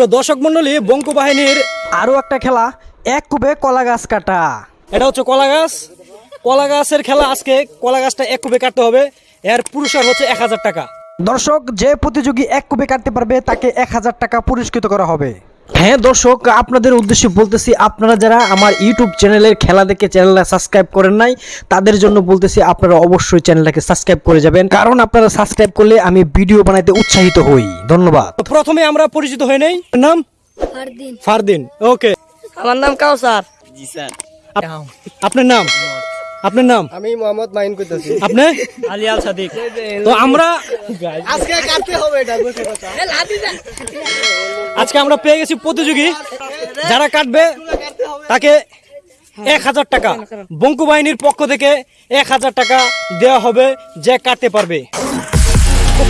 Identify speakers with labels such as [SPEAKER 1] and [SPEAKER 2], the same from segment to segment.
[SPEAKER 1] সুপ্রিয় দর্শক মন্ডলী বঙ্কু বাহিনীর
[SPEAKER 2] আরও একটা খেলা, এক কুবে কলা গাছ কাটা।
[SPEAKER 1] এটা হচ্ছে কলা গাছ। কলা গাছের খেলা আজকে, কলা গাছটা এক কুবে কাটতে হবে। এর পুরস্কার হচ্ছে এক হাজার টাকা।
[SPEAKER 2] দর্শক, যে প্রতিযোগী এক কুবে কাটতে পারবে, তাকে এক হাজার টাকা পুরস্কৃত করা হবে। হ্যাঁ দর্শক আপনাদের উদ্দেশ্যে বলতেছি আপনারা যারা আমার ইউটিউব চ্যানেলের খেলা দেখে চ্যানেলটা সাবস্ক্রাইব করেন নাই তাদের জন্য বলতেছি আপনারা অবশ্যই চ্যানেলটাকে সাবস্ক্রাইব করে যাবেন। কারণ আপনারা সাবস্ক্রাইব করলে আমি ভিডিও বানাইতে উৎসাহিত হই। ধন্যবাদ।
[SPEAKER 1] তো প্রথমে আমরা পরিচিত হয়ে নেই। নাম?
[SPEAKER 3] ফারদিন।
[SPEAKER 1] ফারদিন ওকে।
[SPEAKER 3] আমার নাম কাউসার।
[SPEAKER 1] জি স্যার আপনার নাম? আপনার নাম?
[SPEAKER 4] আমি মোহাম্মদ মাইন করতেছি।
[SPEAKER 1] আপনি? আলী আল সাদিক। তো আমরা
[SPEAKER 4] আজকে কাটতে হবে এটা
[SPEAKER 1] আজকে আমরা পেয়ে গেছি প্রতিযোগী। যারা কাটবে তাকে এক হাজার টাকা। বঙ্কু বাহিনীর পক্ষ থেকে এক হাজার টাকা দেওয়া হবে যে কাটতে পারবে।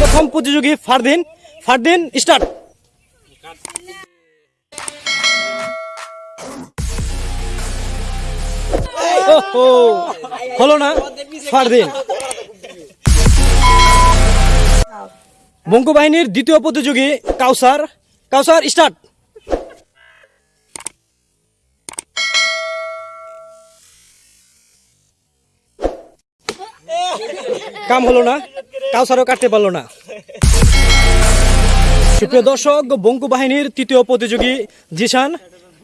[SPEAKER 1] প্রথম প্রতিযোগী ফারদিন। ফারদিন স্টার্ট হলো না? ফারদিন বঙ্কু বাহিনীর দ্বিতীয় প্রতিযোগী কাউসার। কাউসার স্টার্ট কাম হলো না। কাউসারও কাটতে পারল না। সুপ্রিয় দর্শক বঙ্কু বাহিনীর তৃতীয় প্রতিযোগী Zishan.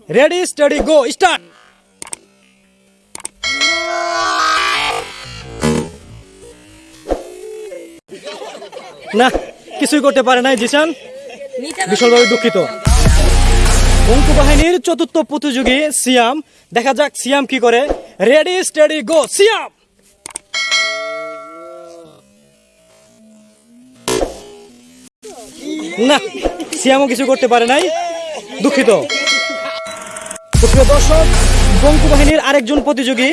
[SPEAKER 1] Ready steady go start না, কিছুই করতে পারে নাই জিশান বিশালভাবে দুঃখিত। বঙ্কু বাহিনীর চতুর্থ প্রতিযোগী সিয়াম, দেখা যাক সিয়াম কি করে। Ready steady go Siam! না, সিয়ামও কিছু করতে পারে নাই, দুঃখিত। দর্শক বঙ্কু বাহিনীর আরেকজন প্রতিযোগী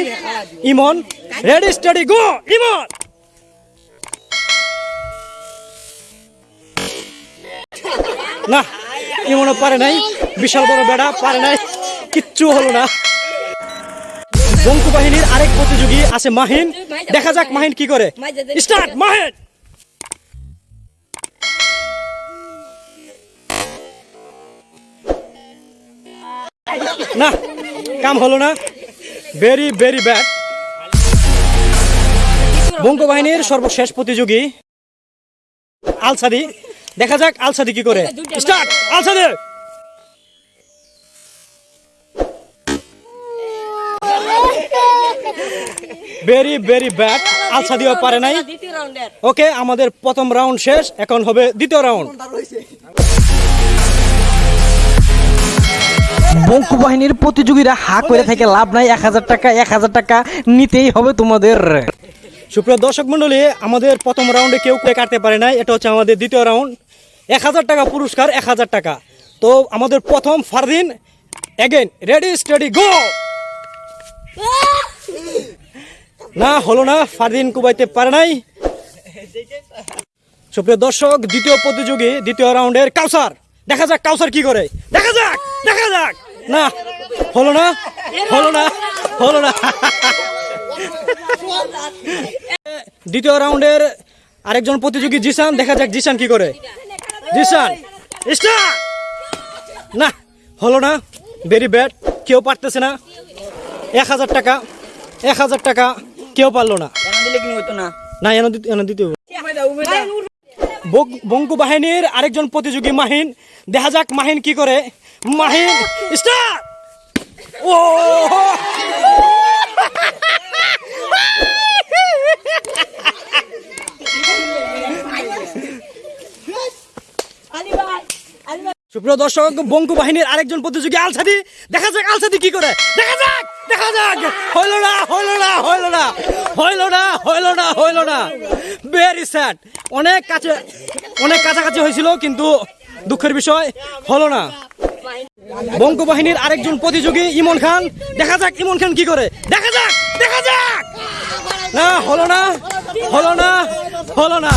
[SPEAKER 1] Emon ready steady go Emon! না, ইমনও পারে নাই, বিশাল বড় বেড়া পারে নাই, কিচ্ছু হলো না। বঙ্কু বাহিনীর আরেক প্রতিযোগী আছে মাহিন। দেখা যাক মাহিন কি করে। স্টার্ট মাহিন! না, কাম হলো না। ভেরি ভেরি ব্যাড বঙ্কু বাহিনীর সর্বশেষ প্রতিযোগী আলসাদি। দেখা যাক আলসাদি কি করে। Start! Alsadi! Very very bad আলসাদিও পারে নাই।
[SPEAKER 3] দ্বিতীয় রাউন্ডের
[SPEAKER 1] ওকে আমাদের প্রথম রাউন্ড শেষ। এখন হবে দ্বিতীয় রাউন্ড
[SPEAKER 2] বঙ্কু বাহিনীর প্রতিযোগীরা হা করে থেকে লাভ নাই এক হাজার টাকা এক হাজার টাকা নিতেই হবে তোমাদের।
[SPEAKER 1] সুপ্রিয় দর্শক মন্ডলী আমাদের প্রথম রাউন্ডে কেউ কাটতে পারে নাই। এটা হচ্ছে আমাদের দ্বিতীয় রাউন্ড এক হাজার টাকা পুরস্কার, এক হাজার টাকা। তো আমাদের প্রথম Fardin again ready steady go না, হলো না, ফারদিন কুবাইতে পারে নাই। সুপ্রিয় দর্শক, দ্বিতীয় প্রতিযোগী, দ্বিতীয় রাউন্ডের কাউসার। দেখা যাক কাউসার কি করে। দেখা যাক দেখা যাক! না, হলো না হলো না হলো না। দ্বিতীয় রাউন্ডের আরেকজন প্রতিযোগী জিসান, দেখা যাক জিসান কি করে। জিসান না, হলো না। ভেরি ব্যাড কেউ পারতেছে না। এক হাজার টাকা, এক হাজার টাকা, কেউ পারল না।
[SPEAKER 3] না
[SPEAKER 1] বঙ্কু বাহিনীর আরেকজন প্রতিযোগী মাহিন, দেখা যাক মাহিন কি করে। মাহিন ও! সুপ্রিয় দর্শক, বঙ্কু বাহিনীর আরেকজন প্রতিযোগী আলসাদি। দেখা যাক আলসাদি কি করে। দেখা যাক দেখা যাক। হইল না হইল না হইল না। হইল না হইল না হইল না। ভেরি স্যাড অনেক কাছে, অনেক কাছাকাছি হয়েছিল, কিন্তু দুঃখের বিষয়, হলো না। বঙ্কু বাহিনীর আরেকজন প্রতিযোগী ইমন খান। দেখা যাক ইমন খান কি করে। দেখা যাক দেখা যাক। না, হলো না হলো না হলো না।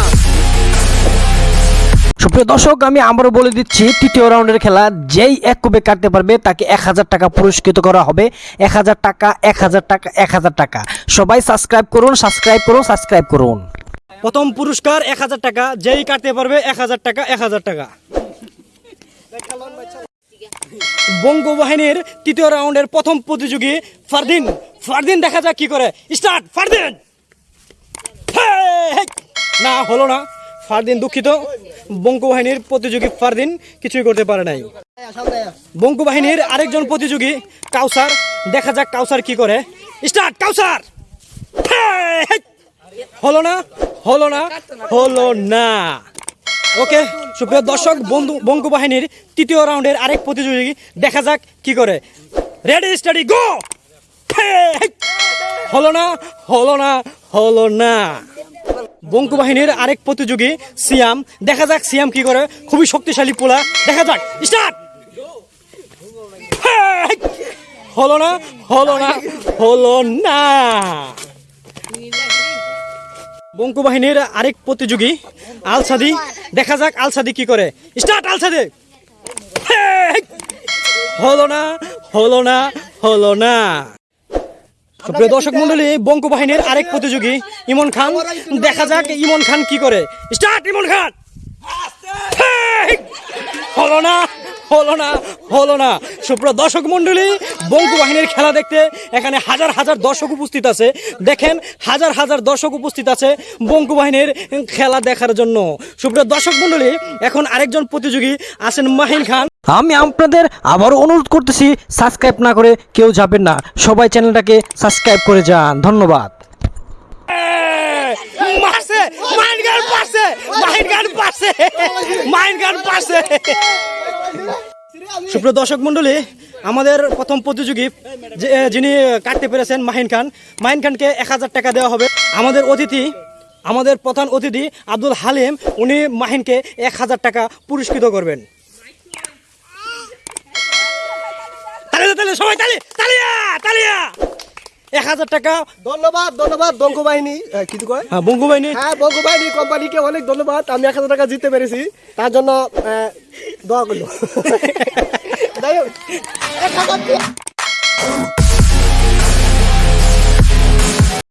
[SPEAKER 2] সুপ্রিয় দর্শক, আমি আবারও বলে দিচ্ছি, তৃতীয় রাউন্ডের খেলা যেই এক কুবে কাটতে পারবে, তাকে এক হাজার টাকা পুরস্কৃত করা হবে। এক হাজার টাকা, এক হাজার টাকা, এক হাজার টাকা। সবাই সাবস্ক্রাইব করুন সাবস্ক্রাইব করুন সাবস্ক্রাইব করুন।
[SPEAKER 1] প্রথম পুরস্কার এক হাজার টাকা, যেই কাটতে পারবে এক হাজার টাকা, এক হাজার টাকা। বঙ্গবাহিনীর তৃতীয় রাউন্ডের প্রথম প্রতিযোগী ফারদিন। ফারদিন দেখা যাক কি করে। স্টার্ট, ফারদিন। না, হলো না। ফারদিন দুঃখিত। বঙ্গ বাহিনীর প্রতিযোগী ফারদিন কিছুই করতে পারে নাই। বঙ্গ বাহিনীর আরেকজন প্রতিযোগী কাউসার। দেখা যাক কাউসার কি করে। স্টার্ট, কাউসার। হলো না? হলো না? হলো না। ওকে, সুপ্রিয় দর্শক, বন্ধু বঙ্গ বাহিনীর তৃতীয় রাউন্ডের আরেক প্রতিযোগী দেখা যাক কি করে। রেডি স্টাডি গো হলো না? হলো না? হলো না? বঙ্কু বাহিনীর আরেক প্রতিযোগী, সিয়াম। দেখা যাক সিয়াম কি করে। খুবই শক্তিশালী পোলা। দেখা যাক। স্টার্ট! হলো না হলো না হলো না। বঙ্কু বাহিনীর আরেক প্রতিযোগী, আলসাদি। দেখা যাক আলসাদি কি করে। স্টার্ট, আলসাদি! হলো না হলো না হলো না। সুপ্রিয় দর্শক মন্ডলী বঙ্কু বাহিনীর আরেক প্রতিযোগী ইমন খান। দেখা যাক ইমন খান কি করে। স্টার্ট ইমন খান! হলো না হলো না হলো না। সুপ্রিয় দর্শক মন্ডলী বঙ্কু বাহিনীর খেলা দেখতে এখানে হাজার হাজার দর্শক উপস্থিত আছে। দেখেন, হাজার হাজার দর্শক উপস্থিত আছে বঙ্কু বাহিনীর খেলা দেখার জন্য। সুপ্রিয় দর্শক মন্ডলী, এখন আরেকজন প্রতিযোগী আছেন মাহিন খান।
[SPEAKER 2] আমি আপনাদের আবারও অনুরোধ করতেছি সাবস্ক্রাইব না করে কেউ যাবেন না। সবাই চ্যানেলটাকে সাবস্ক্রাইব করে যান। ধন্যবাদ।
[SPEAKER 1] সুপ্রিয় দর্শক মন্ডলী আমাদের প্রথম প্রতিযোগী যিনি কাটতে পেরেছেন মাহিন খান, মাহিন খানকে এক হাজার টাকা দেওয়া হবে। আমাদের অতিথি, আমাদের প্রধান অতিথি আব্দুল হালিম, উনি মাহিনকে এক হাজার টাকা পুরস্কৃত করবেন। তালে সবাই তালে তালিয়া তালিয়া। এক হাজার টাকা।
[SPEAKER 4] ধন্যবাদ ধন্যবাদ বঙ্গ বাহিনী। কি কয়?
[SPEAKER 1] হ্যাঁ বঙ্গ বাহিনী।
[SPEAKER 4] হ্যাঁ বঙ্গ বাহিনী কোম্পানিকে অনেক ধন্যবাদ। আমি এক হাজার টাকা জিততে পেরেছি। তার জন্য দোয়া করল। যাই হোক।